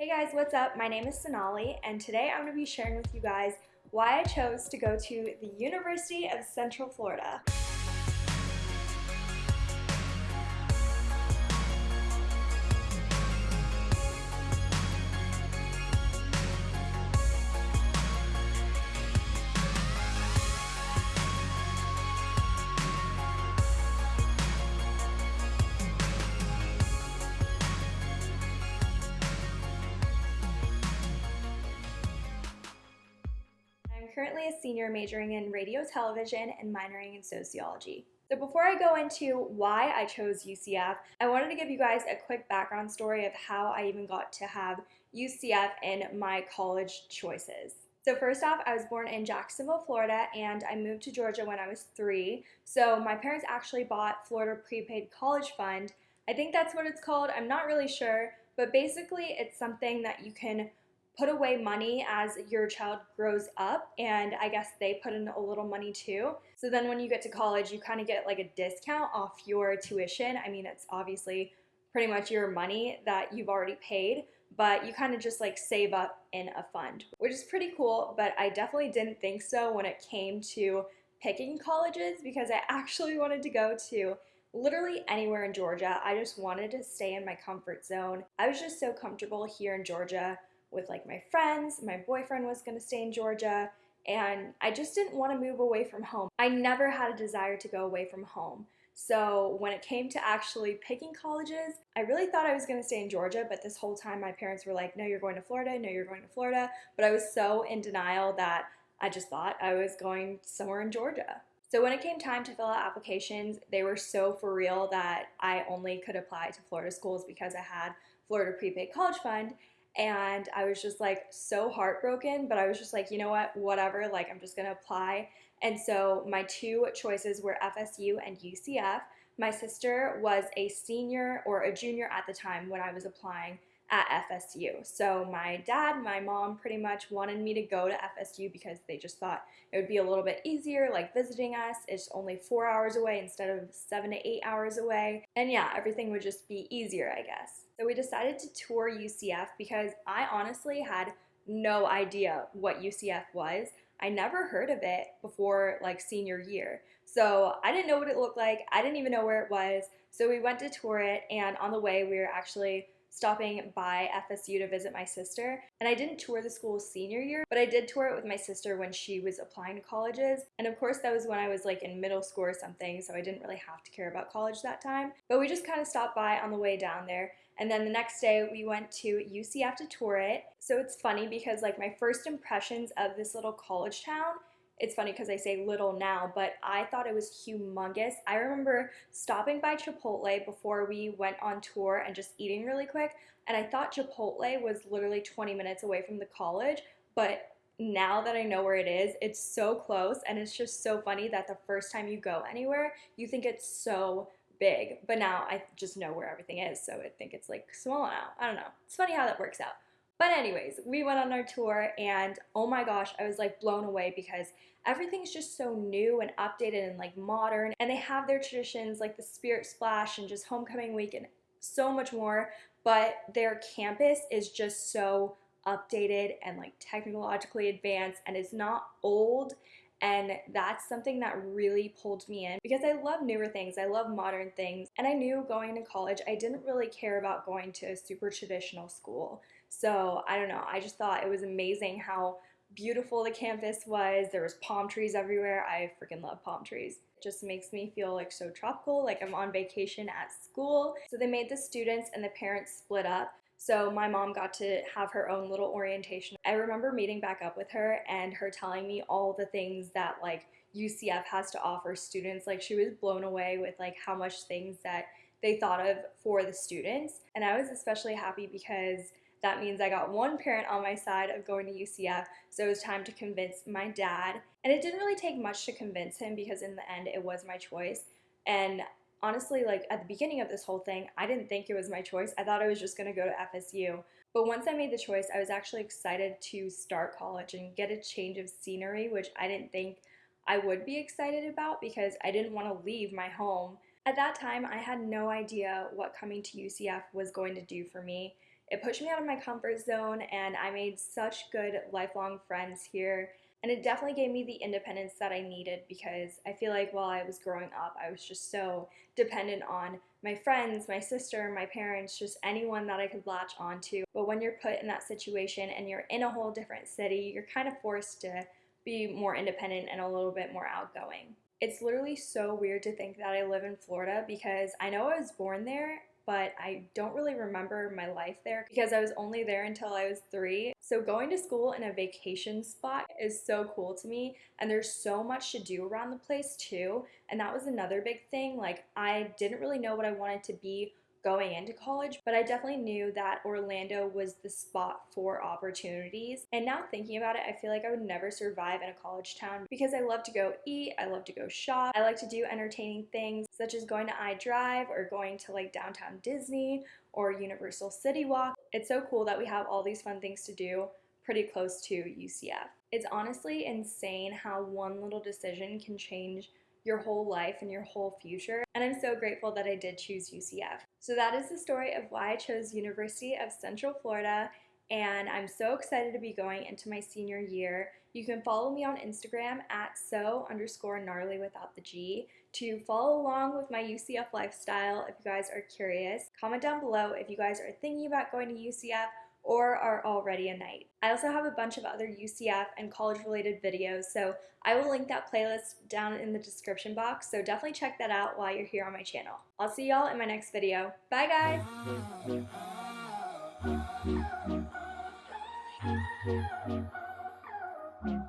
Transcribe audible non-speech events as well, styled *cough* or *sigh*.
Hey guys, what's up? My name is Sonali, and today I'm going to be sharing with you guys why I chose to go to the University of Central Florida. Currently a senior majoring in radio, television, and minoring in sociology. So before I go into why I chose UCF, I wanted to give you guys a quick background story of how I even got to have UCF in my college choices. So first off, I was born in Jacksonville, Florida, and I moved to Georgia when I was three. So my parents actually bought Florida Prepaid College Fund. I think that's what it's called. I'm not really sure, but basically it's something that you can put away money as your child grows up and I guess they put in a little money too. So then when you get to college, you kind of get like a discount off your tuition. I mean, it's obviously pretty much your money that you've already paid, but you kind of just like save up in a fund, which is pretty cool, but I definitely didn't think so when it came to picking colleges because I *laughs* actually wanted to go to literally anywhere in Georgia. I just wanted to stay in my comfort zone. I was just so comfortable here in Georgia with like my friends. My boyfriend was going to stay in Georgia and I just didn't want to move away from home. I never had a desire to go away from home. So when it came to actually picking colleges, I really thought I was going to stay in Georgia, but this whole time my parents were like, no, you're going to Florida, no, you're going to Florida. But I was so in denial that I just thought I was going somewhere in Georgia. So when it came time to fill out applications, they were so for real that I only could apply to Florida schools because I had Florida Prepaid College Fund and I was just like so heartbroken, but I was just like, you know what, whatever, like I'm just gonna apply. And so my two choices were FSU and UCF. My sister was a senior or a junior at the time when I was applying at FSU. So my dad, my mom pretty much wanted me to go to FSU because they just thought it would be a little bit easier, like visiting us. It's only four hours away instead of seven to eight hours away. And yeah, everything would just be easier, I guess. So we decided to tour UCF because I honestly had no idea what UCF was. I never heard of it before like senior year. So I didn't know what it looked like. I didn't even know where it was. So we went to tour it and on the way we were actually stopping by FSU to visit my sister. And I didn't tour the school senior year, but I did tour it with my sister when she was applying to colleges. And of course, that was when I was like in middle school or something, so I didn't really have to care about college that time. But we just kind of stopped by on the way down there. And then the next day we went to UCF to tour it. So it's funny because like my first impressions of this little college town it's funny because I say little now, but I thought it was humongous. I remember stopping by Chipotle before we went on tour and just eating really quick, and I thought Chipotle was literally 20 minutes away from the college, but now that I know where it is, it's so close, and it's just so funny that the first time you go anywhere, you think it's so big, but now I just know where everything is, so I think it's like small now. I don't know. It's funny how that works out. But anyways, we went on our tour and oh my gosh, I was like blown away because everything's just so new and updated and like modern and they have their traditions like the Spirit Splash and just homecoming week and so much more, but their campus is just so updated and like technologically advanced and it's not old and that's something that really pulled me in because I love newer things. I love modern things. And I knew going to college, I didn't really care about going to a super traditional school. So I don't know. I just thought it was amazing how beautiful the campus was. There was palm trees everywhere. I freaking love palm trees. It just makes me feel like so tropical, like I'm on vacation at school. So they made the students and the parents split up. So my mom got to have her own little orientation. I remember meeting back up with her and her telling me all the things that like UCF has to offer students. Like she was blown away with like how much things that they thought of for the students. And I was especially happy because that means I got one parent on my side of going to UCF, so it was time to convince my dad. And it didn't really take much to convince him because in the end it was my choice. And honestly, like at the beginning of this whole thing, I didn't think it was my choice. I thought I was just gonna go to FSU. But once I made the choice, I was actually excited to start college and get a change of scenery, which I didn't think I would be excited about because I didn't want to leave my home. At that time, I had no idea what coming to UCF was going to do for me It pushed me out of my comfort zone, and I made such good lifelong friends here. And it definitely gave me the independence that I needed because I feel like while I was growing up, I was just so dependent on my friends, my sister, my parents, just anyone that I could latch onto. But when you're put in that situation and you're in a whole different city, you're kind of forced to be more independent and a little bit more outgoing. It's literally so weird to think that I live in Florida because I know I was born there but I don't really remember my life there because I was only there until I was three. So going to school in a vacation spot is so cool to me and there's so much to do around the place too. And that was another big thing. Like I didn't really know what I wanted to be going into college, but I definitely knew that Orlando was the spot for opportunities. And now thinking about it, I feel like I would never survive in a college town because I love to go eat, I love to go shop, I like to do entertaining things such as going to I-Drive or going to like downtown Disney or Universal City Walk. It's so cool that we have all these fun things to do pretty close to UCF. It's honestly insane how one little decision can change your whole life and your whole future. And I'm so grateful that I did choose UCF. So that is the story of why I chose University of Central Florida and I'm so excited to be going into my senior year. You can follow me on Instagram at so underscore gnarly without the G to follow along with my UCF lifestyle if you guys are curious. Comment down below if you guys are thinking about going to UCF or are already a Knight. I also have a bunch of other UCF and college related videos, so I will link that playlist down in the description box, so definitely check that out while you're here on my channel. I'll see y'all in my next video. Bye guys! *laughs*